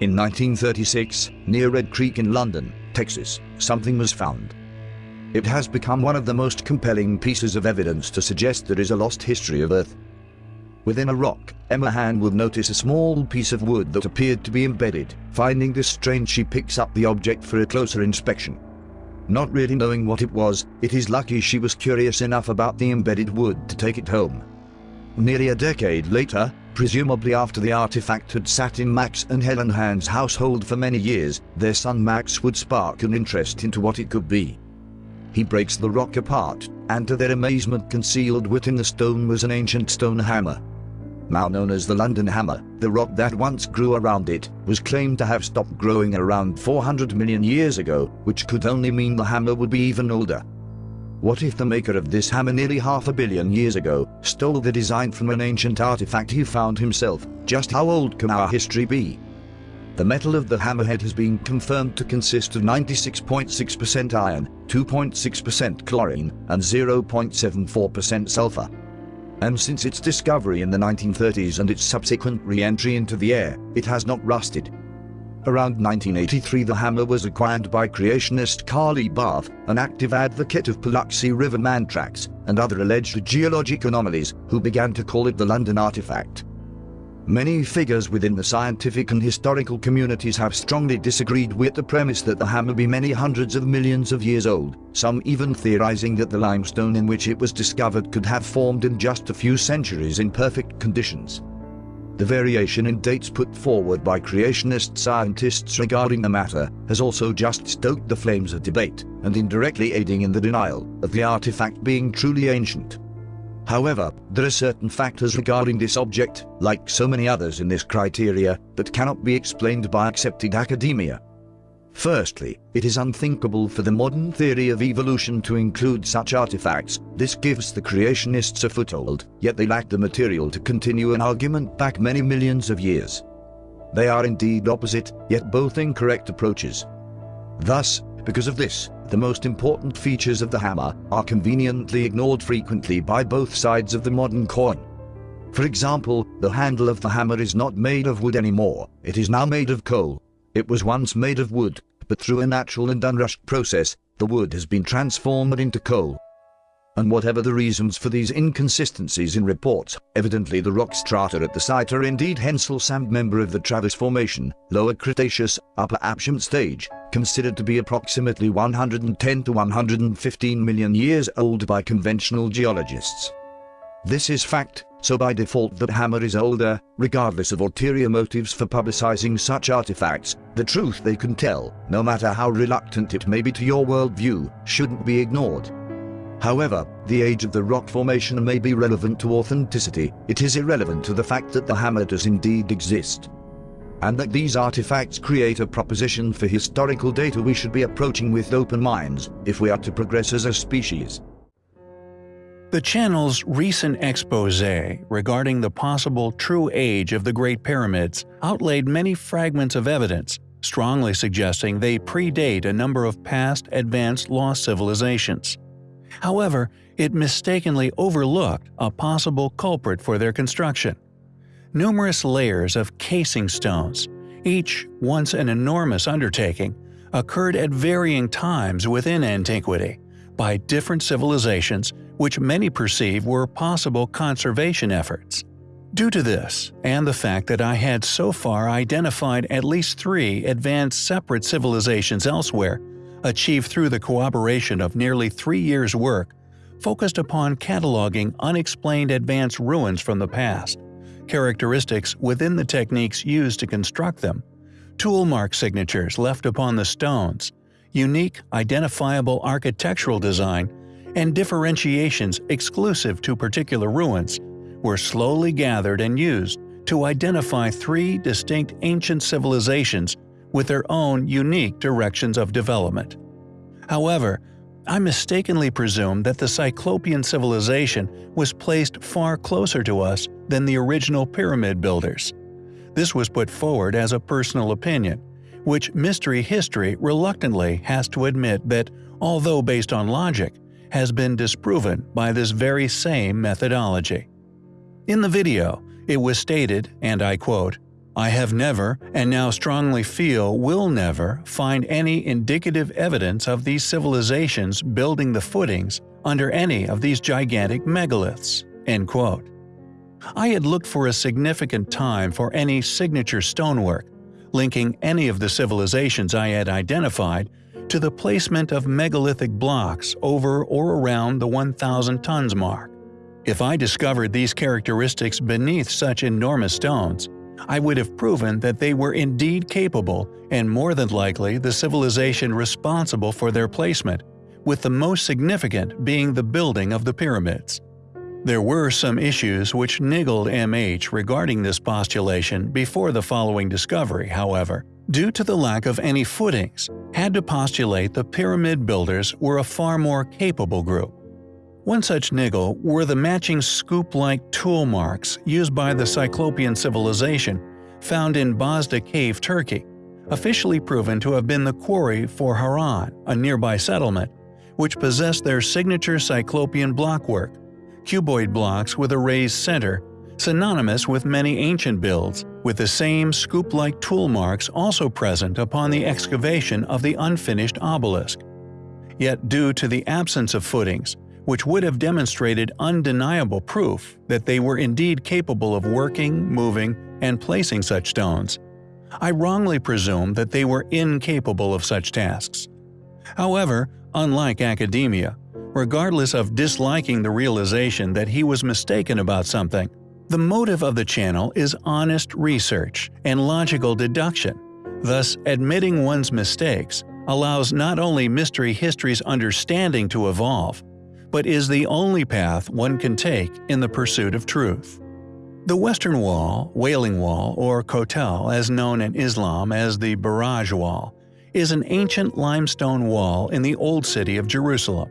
In 1936, near Red Creek in London, Texas, something was found. It has become one of the most compelling pieces of evidence to suggest there is a lost history of Earth. Within a rock, Emma Hahn will notice a small piece of wood that appeared to be embedded. Finding this strange she picks up the object for a closer inspection. Not really knowing what it was, it is lucky she was curious enough about the embedded wood to take it home. Nearly a decade later, presumably after the artifact had sat in Max and Helen Hahn's household for many years, their son Max would spark an interest into what it could be. He breaks the rock apart, and to their amazement concealed within the stone was an ancient stone hammer now known as the London Hammer, the rock that once grew around it, was claimed to have stopped growing around 400 million years ago, which could only mean the hammer would be even older. What if the maker of this hammer nearly half a billion years ago stole the design from an ancient artifact he found himself? Just how old can our history be? The metal of the hammerhead has been confirmed to consist of 96.6% iron, 2.6% chlorine, and 0.74% sulfur and since its discovery in the 1930s and its subsequent re-entry into the air, it has not rusted. Around 1983 the hammer was acquired by creationist Carly Barth, an active advocate of Paluxy River man tracks and other alleged geologic anomalies, who began to call it the London artifact. Many figures within the scientific and historical communities have strongly disagreed with the premise that the hammer be many hundreds of millions of years old, some even theorizing that the limestone in which it was discovered could have formed in just a few centuries in perfect conditions. The variation in dates put forward by creationist scientists regarding the matter has also just stoked the flames of debate, and indirectly aiding in the denial of the artifact being truly ancient. However, there are certain factors regarding this object, like so many others in this criteria, that cannot be explained by accepted academia. Firstly, it is unthinkable for the modern theory of evolution to include such artifacts. This gives the creationists a foothold, yet they lack the material to continue an argument back many millions of years. They are indeed opposite, yet both incorrect approaches. Thus, because of this, the most important features of the hammer are conveniently ignored frequently by both sides of the modern coin. For example, the handle of the hammer is not made of wood anymore, it is now made of coal. It was once made of wood, but through a natural and unrushed process, the wood has been transformed into coal. And whatever the reasons for these inconsistencies in reports, evidently the rock strata at the site are indeed Hensell Sand member of the Travis Formation, Lower Cretaceous, Upper Aptian stage, considered to be approximately 110 to 115 million years old by conventional geologists. This is fact, so by default the hammer is older, regardless of ulterior motives for publicizing such artifacts, the truth they can tell, no matter how reluctant it may be to your worldview, shouldn't be ignored. However, the age of the rock formation may be relevant to authenticity, it is irrelevant to the fact that the hammer does indeed exist. And that these artifacts create a proposition for historical data we should be approaching with open minds, if we are to progress as a species. The channel's recent expose regarding the possible true age of the Great Pyramids outlaid many fragments of evidence, strongly suggesting they predate a number of past advanced lost civilizations. However, it mistakenly overlooked a possible culprit for their construction. Numerous layers of casing stones, each once an enormous undertaking, occurred at varying times within antiquity by different civilizations which many perceive were possible conservation efforts. Due to this, and the fact that I had so far identified at least three advanced separate civilizations elsewhere, achieved through the cooperation of nearly three years' work, focused upon cataloging unexplained advanced ruins from the past, characteristics within the techniques used to construct them, tool mark signatures left upon the stones, unique identifiable architectural design, and differentiations exclusive to particular ruins were slowly gathered and used to identify three distinct ancient civilizations with their own unique directions of development. However, I mistakenly presumed that the Cyclopean civilization was placed far closer to us than the original pyramid builders. This was put forward as a personal opinion, which mystery history reluctantly has to admit that, although based on logic, has been disproven by this very same methodology. In the video, it was stated, and I quote, I have never, and now strongly feel will never, find any indicative evidence of these civilizations building the footings under any of these gigantic megaliths." End quote. I had looked for a significant time for any signature stonework, linking any of the civilizations I had identified to the placement of megalithic blocks over or around the 1,000 tons mark. If I discovered these characteristics beneath such enormous stones, I would have proven that they were indeed capable and more than likely the civilization responsible for their placement, with the most significant being the building of the pyramids. There were some issues which niggled MH regarding this postulation before the following discovery, however, due to the lack of any footings, had to postulate the pyramid builders were a far more capable group. One such niggle were the matching scoop-like tool marks used by the Cyclopean civilization found in Bazda Cave, Turkey, officially proven to have been the quarry for Harran, a nearby settlement, which possessed their signature Cyclopean blockwork, cuboid blocks with a raised center, synonymous with many ancient builds, with the same scoop-like tool marks also present upon the excavation of the unfinished obelisk. Yet due to the absence of footings, which would have demonstrated undeniable proof that they were indeed capable of working, moving, and placing such stones, I wrongly presumed that they were incapable of such tasks. However, unlike academia, regardless of disliking the realization that he was mistaken about something. The motive of the channel is honest research and logical deduction, thus admitting one's mistakes allows not only Mystery History's understanding to evolve, but is the only path one can take in the pursuit of truth. The Western Wall, Wailing Wall, or Kotel as known in Islam as the Buraq Wall, is an ancient limestone wall in the Old City of Jerusalem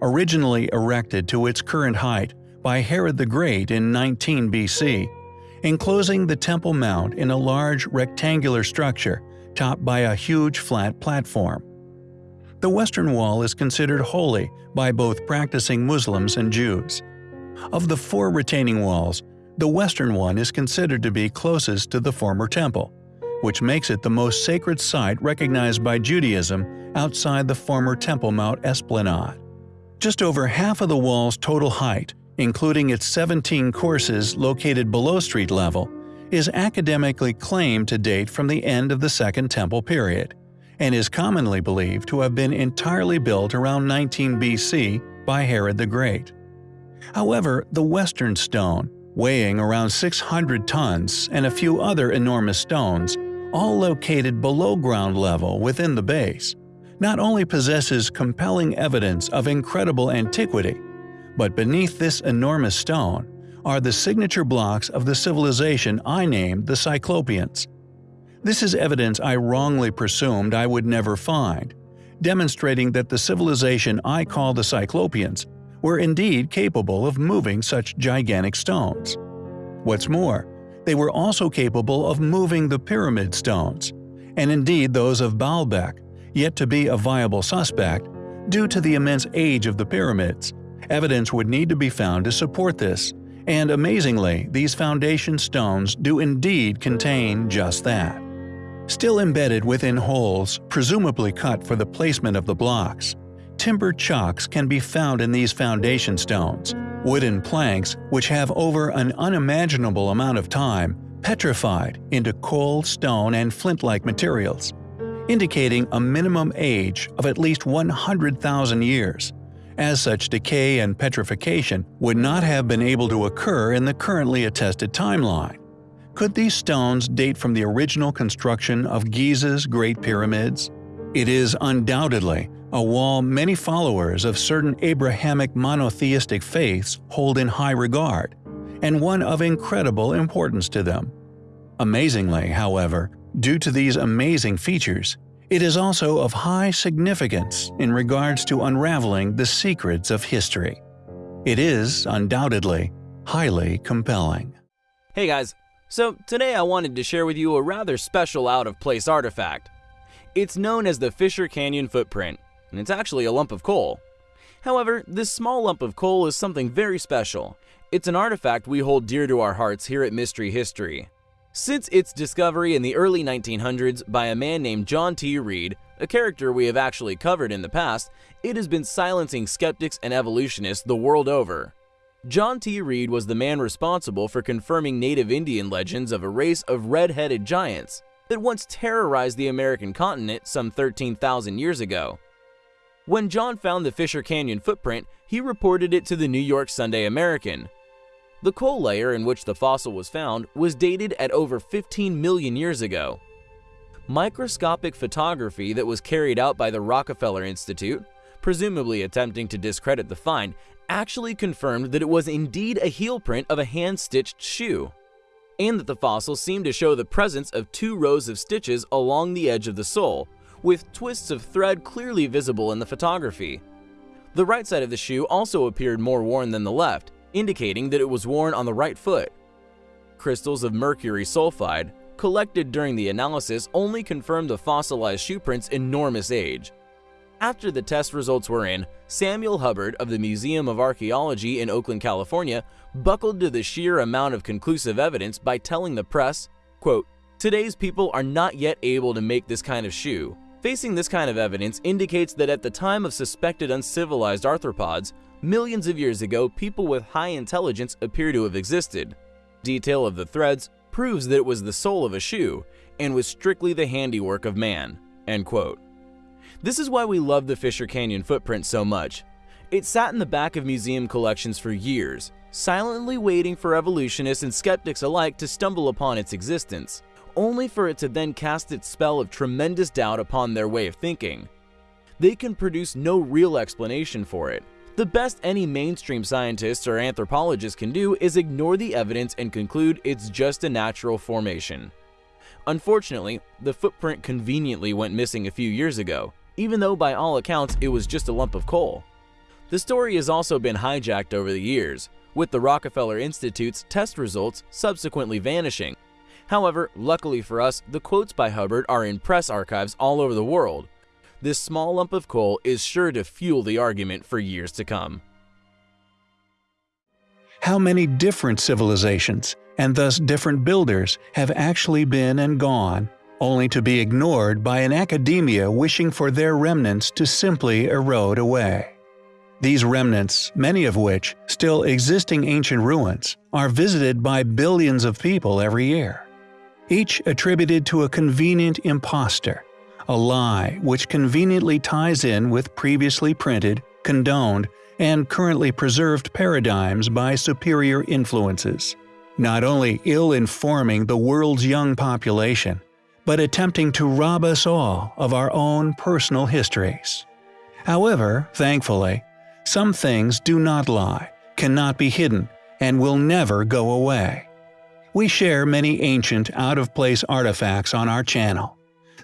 originally erected to its current height by Herod the Great in 19 BC, enclosing the Temple Mount in a large rectangular structure topped by a huge flat platform. The Western Wall is considered holy by both practicing Muslims and Jews. Of the four retaining walls, the western one is considered to be closest to the former temple, which makes it the most sacred site recognized by Judaism outside the former Temple Mount Esplanade. Just over half of the wall's total height, including its 17 courses located below street level, is academically claimed to date from the end of the Second Temple period, and is commonly believed to have been entirely built around 19 BC by Herod the Great. However, the western stone, weighing around 600 tons, and a few other enormous stones, all located below ground level within the base, not only possesses compelling evidence of incredible antiquity, but beneath this enormous stone are the signature blocks of the civilization I named the Cyclopeans. This is evidence I wrongly presumed I would never find, demonstrating that the civilization I call the Cyclopeans were indeed capable of moving such gigantic stones. What's more, they were also capable of moving the pyramid stones, and indeed those of Baalbek, yet to be a viable suspect, due to the immense age of the pyramids. Evidence would need to be found to support this, and amazingly, these foundation stones do indeed contain just that. Still embedded within holes, presumably cut for the placement of the blocks, timber chocks can be found in these foundation stones, wooden planks which have over an unimaginable amount of time petrified into coal, stone, and flint-like materials indicating a minimum age of at least 100,000 years. As such decay and petrification would not have been able to occur in the currently attested timeline. Could these stones date from the original construction of Giza's Great Pyramids? It is undoubtedly a wall many followers of certain Abrahamic monotheistic faiths hold in high regard, and one of incredible importance to them. Amazingly, however, Due to these amazing features, it is also of high significance in regards to unraveling the secrets of history. It is, undoubtedly, highly compelling. Hey guys, so today I wanted to share with you a rather special out-of-place artifact. It's known as the Fisher Canyon Footprint, and it's actually a lump of coal. However, this small lump of coal is something very special. It's an artifact we hold dear to our hearts here at Mystery History. Since its discovery in the early 1900s by a man named John T. Reid, a character we have actually covered in the past, it has been silencing skeptics and evolutionists the world over. John T. Reid was the man responsible for confirming native Indian legends of a race of red-headed giants that once terrorized the American continent some 13,000 years ago. When John found the Fisher Canyon footprint, he reported it to the New York Sunday American. The coal layer in which the fossil was found was dated at over 15 million years ago. Microscopic photography that was carried out by the Rockefeller Institute, presumably attempting to discredit the find, actually confirmed that it was indeed a heel print of a hand-stitched shoe, and that the fossil seemed to show the presence of two rows of stitches along the edge of the sole, with twists of thread clearly visible in the photography. The right side of the shoe also appeared more worn than the left, indicating that it was worn on the right foot. Crystals of mercury sulfide, collected during the analysis, only confirmed the fossilized shoe print's enormous age. After the test results were in, Samuel Hubbard of the Museum of Archaeology in Oakland, California, buckled to the sheer amount of conclusive evidence by telling the press, quote, Today's people are not yet able to make this kind of shoe. Facing this kind of evidence indicates that at the time of suspected uncivilized arthropods, millions of years ago, people with high intelligence appear to have existed. Detail of the threads proves that it was the sole of a shoe and was strictly the handiwork of man. End quote. This is why we love the Fisher Canyon footprint so much. It sat in the back of museum collections for years, silently waiting for evolutionists and skeptics alike to stumble upon its existence, only for it to then cast its spell of tremendous doubt upon their way of thinking. They can produce no real explanation for it. The best any mainstream scientists or anthropologists can do is ignore the evidence and conclude it's just a natural formation. Unfortunately, the footprint conveniently went missing a few years ago, even though by all accounts it was just a lump of coal. The story has also been hijacked over the years, with the Rockefeller Institute's test results subsequently vanishing. However, luckily for us, the quotes by Hubbard are in press archives all over the world. This small lump of coal is sure to fuel the argument for years to come. How many different civilizations, and thus different builders, have actually been and gone only to be ignored by an academia wishing for their remnants to simply erode away. These remnants, many of which still existing ancient ruins, are visited by billions of people every year. Each attributed to a convenient impostor, a lie which conveniently ties in with previously printed, condoned, and currently preserved paradigms by superior influences, not only ill-informing the world's young population, but attempting to rob us all of our own personal histories. However, thankfully, some things do not lie, cannot be hidden, and will never go away. We share many ancient, out-of-place artifacts on our channel,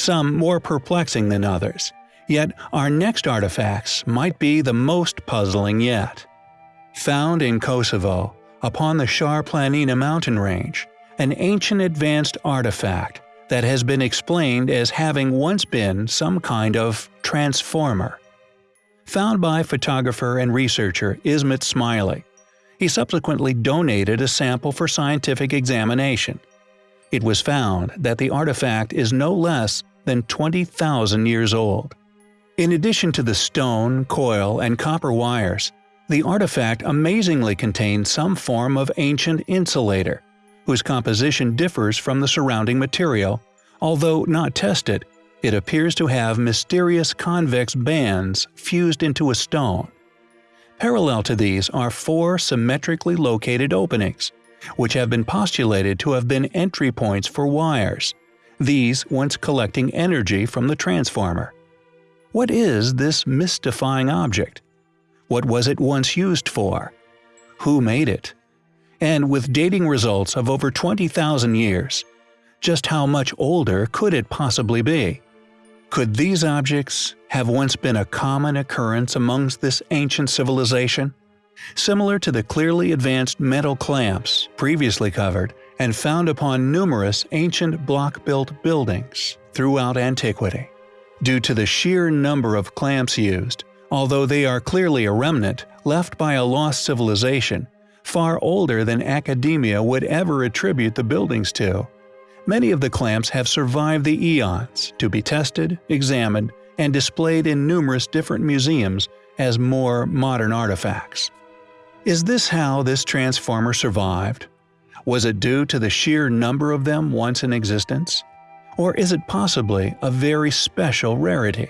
some more perplexing than others, yet our next artifacts might be the most puzzling yet. Found in Kosovo, upon the Shar Planina mountain range, an ancient advanced artifact that has been explained as having once been some kind of transformer. Found by photographer and researcher Ismet Smiley, he subsequently donated a sample for scientific examination. It was found that the artifact is no less than 20,000 years old. In addition to the stone, coil, and copper wires, the artifact amazingly contains some form of ancient insulator, whose composition differs from the surrounding material, although not tested, it appears to have mysterious convex bands fused into a stone. Parallel to these are four symmetrically located openings, which have been postulated to have been entry points for wires, these once collecting energy from the transformer. What is this mystifying object? What was it once used for? Who made it? and with dating results of over 20,000 years. Just how much older could it possibly be? Could these objects have once been a common occurrence amongst this ancient civilization? Similar to the clearly advanced metal clamps previously covered and found upon numerous ancient block-built buildings throughout antiquity. Due to the sheer number of clamps used, although they are clearly a remnant left by a lost civilization, far older than academia would ever attribute the buildings to. Many of the clamps have survived the eons to be tested, examined, and displayed in numerous different museums as more modern artifacts. Is this how this transformer survived? Was it due to the sheer number of them once in existence? Or is it possibly a very special rarity?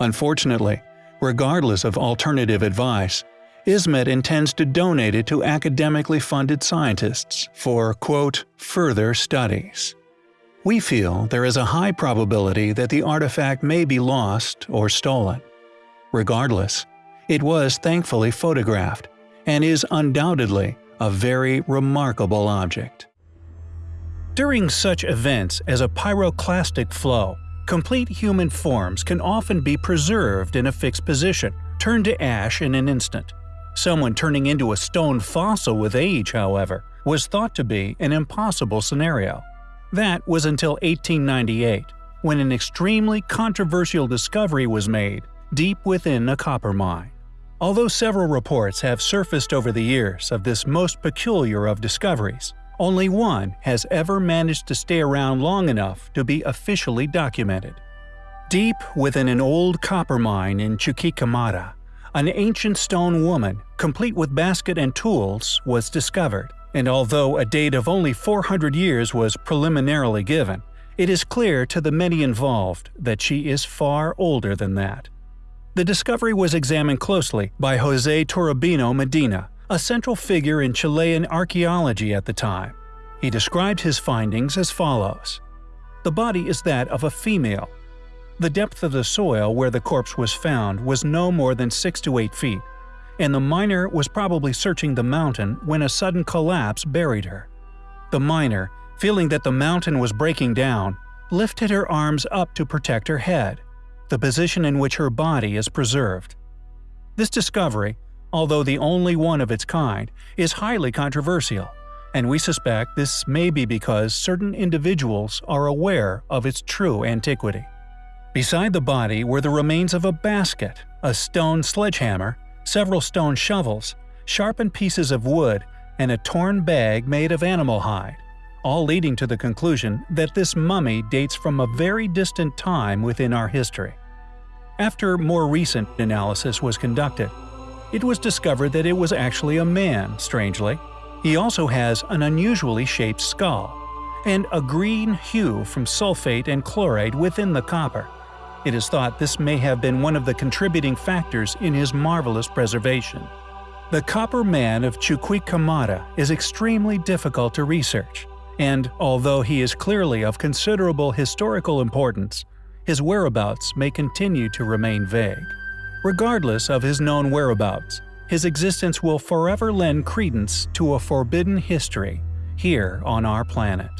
Unfortunately, regardless of alternative advice, ISMET intends to donate it to academically funded scientists for, quote, further studies. We feel there is a high probability that the artifact may be lost or stolen. Regardless, it was thankfully photographed and is undoubtedly a very remarkable object. During such events as a pyroclastic flow, complete human forms can often be preserved in a fixed position, turned to ash in an instant. Someone turning into a stone fossil with age, however, was thought to be an impossible scenario. That was until 1898, when an extremely controversial discovery was made deep within a copper mine. Although several reports have surfaced over the years of this most peculiar of discoveries, only one has ever managed to stay around long enough to be officially documented. Deep within an old copper mine in Chuquicamata, an ancient stone woman, complete with basket and tools, was discovered, and although a date of only 400 years was preliminarily given, it is clear to the many involved that she is far older than that. The discovery was examined closely by Jose Toribio Medina, a central figure in Chilean archaeology at the time. He described his findings as follows. The body is that of a female, the depth of the soil where the corpse was found was no more than 6 to 8 feet, and the miner was probably searching the mountain when a sudden collapse buried her. The miner, feeling that the mountain was breaking down, lifted her arms up to protect her head, the position in which her body is preserved. This discovery, although the only one of its kind, is highly controversial, and we suspect this may be because certain individuals are aware of its true antiquity. Beside the body were the remains of a basket, a stone sledgehammer, several stone shovels, sharpened pieces of wood, and a torn bag made of animal hide, all leading to the conclusion that this mummy dates from a very distant time within our history. After more recent analysis was conducted, it was discovered that it was actually a man, strangely. He also has an unusually shaped skull, and a green hue from sulfate and chloride within the copper. It is thought this may have been one of the contributing factors in his marvelous preservation. The Copper Man of Chuquicamata is extremely difficult to research, and although he is clearly of considerable historical importance, his whereabouts may continue to remain vague. Regardless of his known whereabouts, his existence will forever lend credence to a forbidden history here on our planet.